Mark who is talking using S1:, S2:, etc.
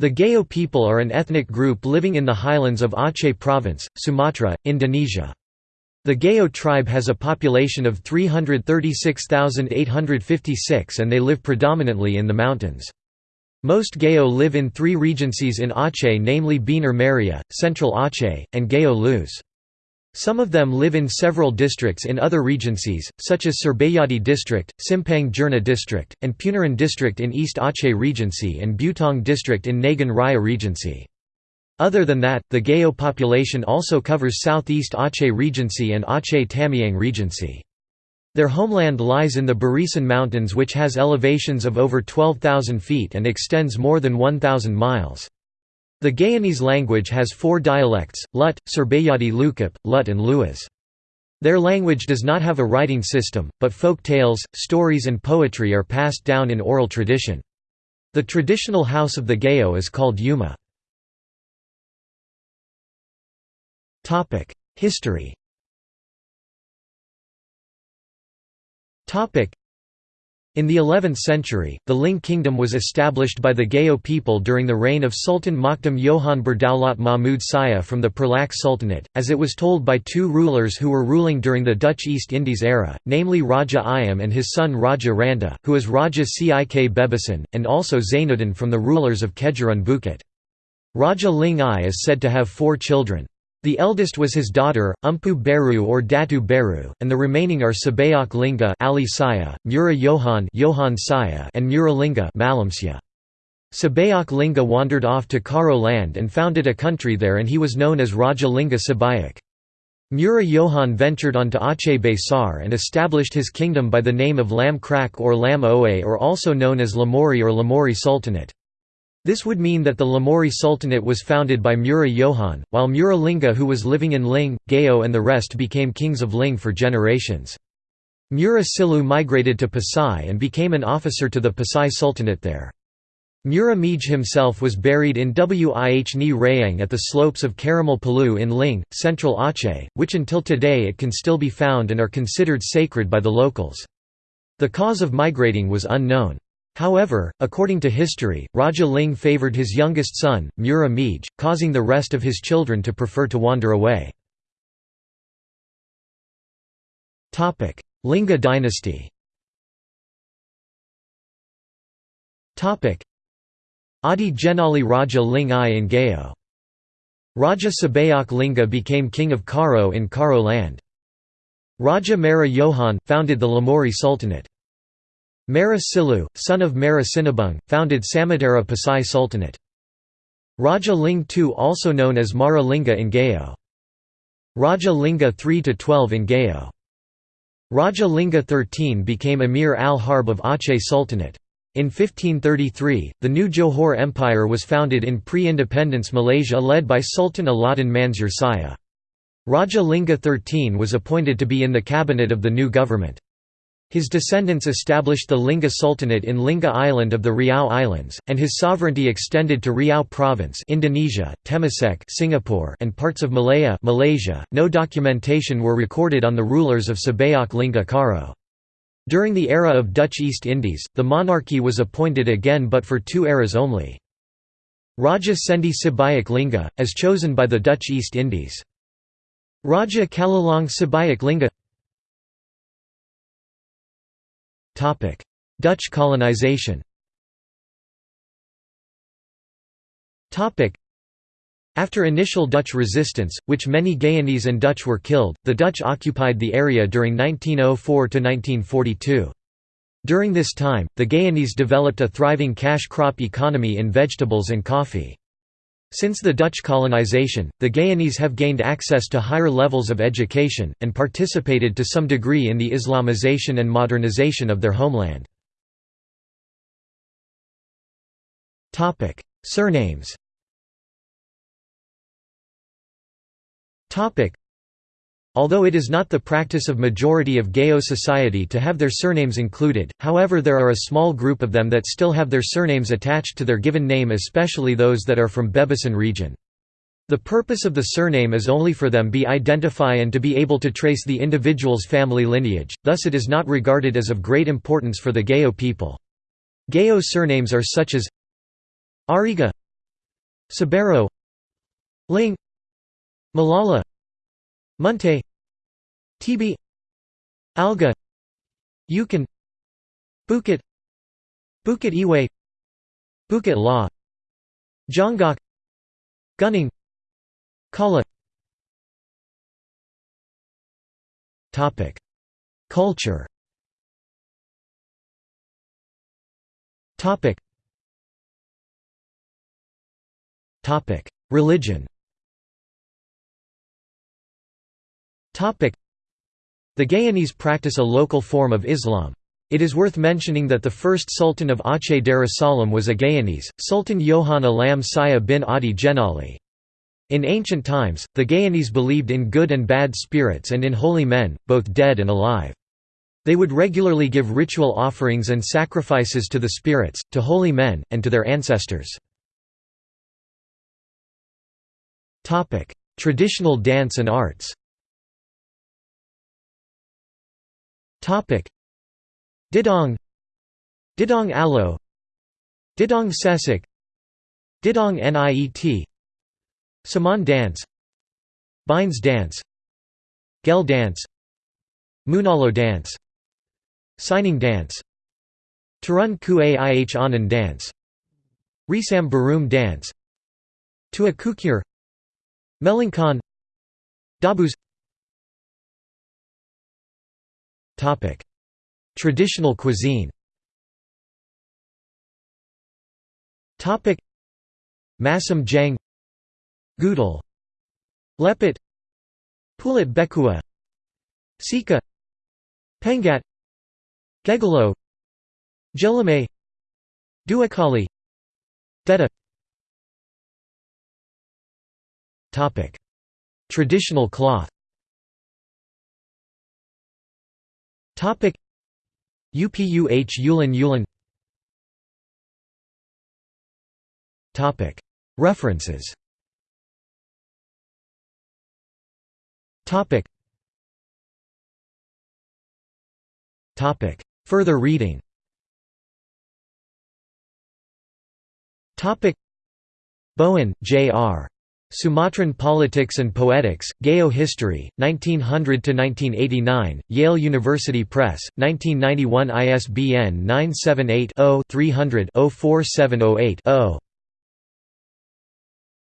S1: The Gayo people are an ethnic group living in the highlands of Aceh Province, Sumatra, Indonesia. The Gayo tribe has a population of 336,856 and they live predominantly in the mountains. Most Gayo live in three regencies in Aceh namely Bener Meriah, Central Aceh, and Gayo Lues. Some of them live in several districts in other regencies, such as Serbayadi District, Simpang Jernih District, and Punaran District in East Aceh Regency and Butong District in Nagan Raya Regency. Other than that, the Gayo population also covers southeast Aceh Regency and Aceh Tamiang Regency. Their homeland lies in the Barisan Mountains which has elevations of over 12,000 feet and extends more than 1,000 miles. The Gayonese language has four dialects, Lut, Serbayadi Lukip, Lut and Luas. Their language does not have a writing system, but folk tales, stories and poetry are passed down in oral tradition. The traditional house of the Gayo is called Yuma. History in the 11th century, the Ling kingdom was established by the Gayo people during the reign of Sultan Makhdum Johan Berdaulat Mahmud Saya from the Perlak Sultanate, as it was told by two rulers who were ruling during the Dutch East Indies era, namely Raja Ayam and his son Raja Randa, who is Raja Cik Bebasan, and also Zainuddin from the rulers of Kejuran Bukit. Raja Ling I is said to have four children. The eldest was his daughter, Umpu Beru or Datu Beru, and the remaining are Sabayak Linga Ali Saya, Mura Johan, Johan Saya and Mura Linga Malamsya. Sabayak Linga wandered off to Karo land and founded a country there and he was known as Raja Linga Sabayak. Mura Johan ventured on onto Aceh Besar and established his kingdom by the name of Lam Krak or Lam Oe or also known as Lamori or Lamori Sultanate. This would mean that the Lamori Sultanate was founded by Mura Johan, while Mura Linga who was living in Ling, Gayo and the rest became kings of Ling for generations. Mura Silu migrated to Pasai and became an officer to the Pasai Sultanate there. Mura Mij himself was buried in Wih Ni Rayang at the slopes of Karamal Palu in Ling, central Aceh, which until today it can still be found and are considered sacred by the locals. The cause of migrating was unknown. However, according to history, Raja Ling favoured his youngest son, Mura Mij, causing the rest of his children to prefer to wander away. Linga dynasty Adi Genali Raja Ling I in Gayo. Raja Sabayak Linga became king of Karo in Karo land. Raja Mara Johan, founded the Lamori Sultanate. Mara Silu, son of Mara Sinabung, founded Samudera Pasai Sultanate. Raja Ling II also known as Mara Linga in Gayo. Raja Linga III–12 in Gayo. Raja Linga XIII became Emir al-Harb of Aceh Sultanate. In 1533, the new Johor Empire was founded in pre-independence Malaysia led by Sultan Alauddin Mansur Saya. Raja Linga XIII was appointed to be in the cabinet of the new government. His descendants established the Lingga Sultanate in Lingga Island of the Riau Islands, and his sovereignty extended to Riau Province, Indonesia, Temasek, Singapore, and parts of Malaya, Malaysia. No documentation were recorded on the rulers of Sabayak Lingga Karo. During the era of Dutch East Indies, the monarchy was appointed again but for two eras only. Raja Sendi Sibayak Lingga, as chosen by the Dutch East Indies. Raja Kalilang Sibayak Lingga Dutch colonization after initial Dutch resistance, which many Gayonese and Dutch were killed, the Dutch occupied the area during 1904 to 1942. During this time, the Gayonese developed a thriving cash crop economy in vegetables and coffee. Since the Dutch colonization, the Gayonese have gained access to higher levels of education, and participated to some degree in the Islamization and modernization of their homeland. Surnames Although it is not the practice of majority of Gayo society to have their surnames included, however there are a small group of them that still have their surnames attached to their given name especially those that are from Bebasan region. The purpose of the surname is only for them to be identify and to be able to trace the individual's family lineage, thus it is not regarded as of great importance for the Gayo people. Gayo surnames are such as Ariga Sabero Ling Malala Munte Tibi Alga. Yukon. Bukit Bukit Iwe Bukit La Jonggok Gunning. Kala. Culture. Topic. Topic. Religion The Gayonese practice a local form of Islam. It is worth mentioning that the first Sultan of Aceh Darussalam was a Gayonese, Sultan Johan Alam Saya bin Adi Jenali. In ancient times, the Gayonese believed in good and bad spirits and in holy men, both dead and alive. They would regularly give ritual offerings and sacrifices to the spirits, to holy men, and to their ancestors. Traditional dance and arts Didong. Didong Alo. Didong Sesek. Didong Niet Saman dance. Bines dance. Gel dance. Munalo dance. Signing dance. Turun Kuih Anand dance. Risam Barum dance. Tua Kukir Melangkan Dabus Traditional cuisine. Masam Jang. Gudel Lepet. Pulut Bekua. Sika. Pengat. Gegalo Jelame. Duakali. Deta Traditional cloth UPUH Yulin Yulin. Topic. References. Topic. Topic. Further reading. Topic. Bowen, J. R. Sumatran Politics and Poetics, Gayo History, 1900–1989, Yale University Press, 1991 ISBN 978 0 300 04708 0